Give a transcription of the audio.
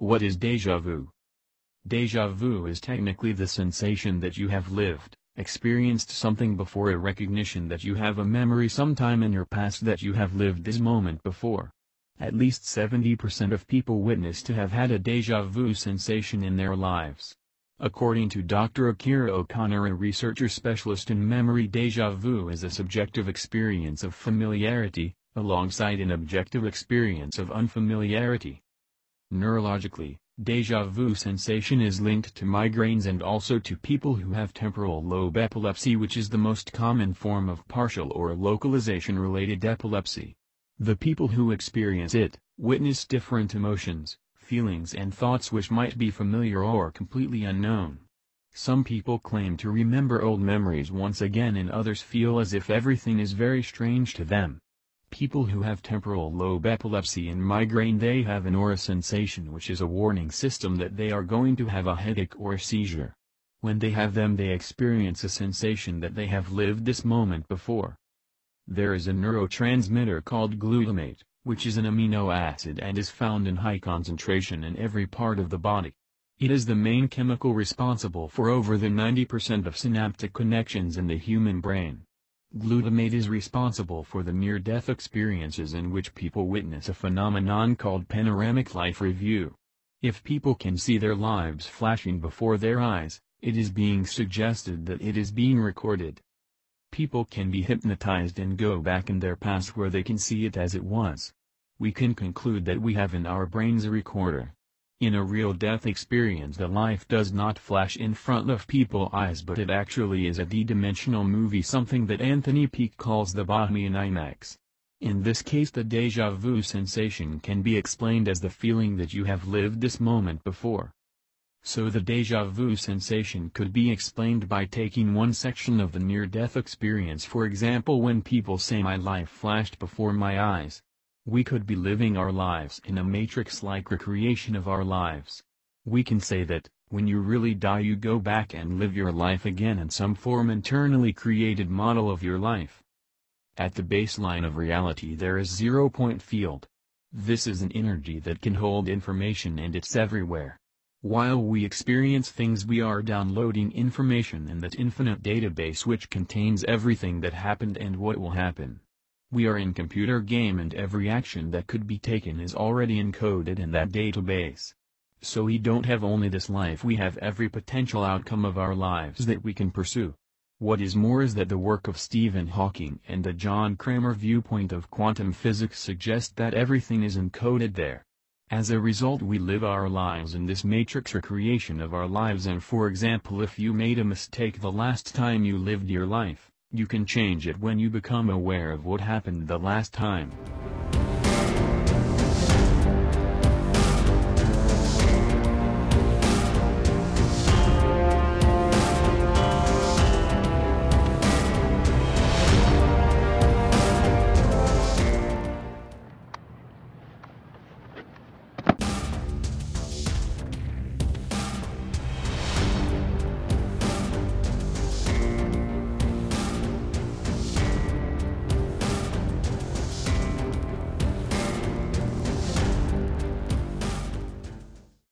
What is deja vu? Deja vu is technically the sensation that you have lived, experienced something before a recognition that you have a memory sometime in your past that you have lived this moment before. At least 70% of people witness to have had a deja vu sensation in their lives. According to Dr. Akira O'Connor a researcher specialist in memory deja vu is a subjective experience of familiarity, alongside an objective experience of unfamiliarity. Neurologically, deja vu sensation is linked to migraines and also to people who have temporal lobe epilepsy which is the most common form of partial or localization-related epilepsy. The people who experience it, witness different emotions, feelings and thoughts which might be familiar or completely unknown. Some people claim to remember old memories once again and others feel as if everything is very strange to them. People who have temporal lobe epilepsy and migraine they have an aura sensation which is a warning system that they are going to have a headache or seizure. When they have them they experience a sensation that they have lived this moment before. There is a neurotransmitter called glutamate, which is an amino acid and is found in high concentration in every part of the body. It is the main chemical responsible for over the 90% of synaptic connections in the human brain. Glutamate is responsible for the near-death experiences in which people witness a phenomenon called panoramic life review. If people can see their lives flashing before their eyes, it is being suggested that it is being recorded. People can be hypnotized and go back in their past where they can see it as it was we can conclude that we have in our brains a recorder. In a real death experience the life does not flash in front of people's eyes but it actually is a D-dimensional movie something that Anthony Peake calls the Bohmian IMAX. In this case the deja vu sensation can be explained as the feeling that you have lived this moment before. So the deja vu sensation could be explained by taking one section of the near-death experience for example when people say my life flashed before my eyes, we could be living our lives in a matrix-like recreation of our lives. We can say that, when you really die you go back and live your life again in some form internally created model of your life. At the baseline of reality there is zero-point field. This is an energy that can hold information and it's everywhere. While we experience things we are downloading information in that infinite database which contains everything that happened and what will happen. We are in computer game and every action that could be taken is already encoded in that database. So we don't have only this life we have every potential outcome of our lives that we can pursue. What is more is that the work of Stephen Hawking and the John Cramer viewpoint of quantum physics suggest that everything is encoded there. As a result we live our lives in this matrix recreation of our lives and for example if you made a mistake the last time you lived your life, you can change it when you become aware of what happened the last time.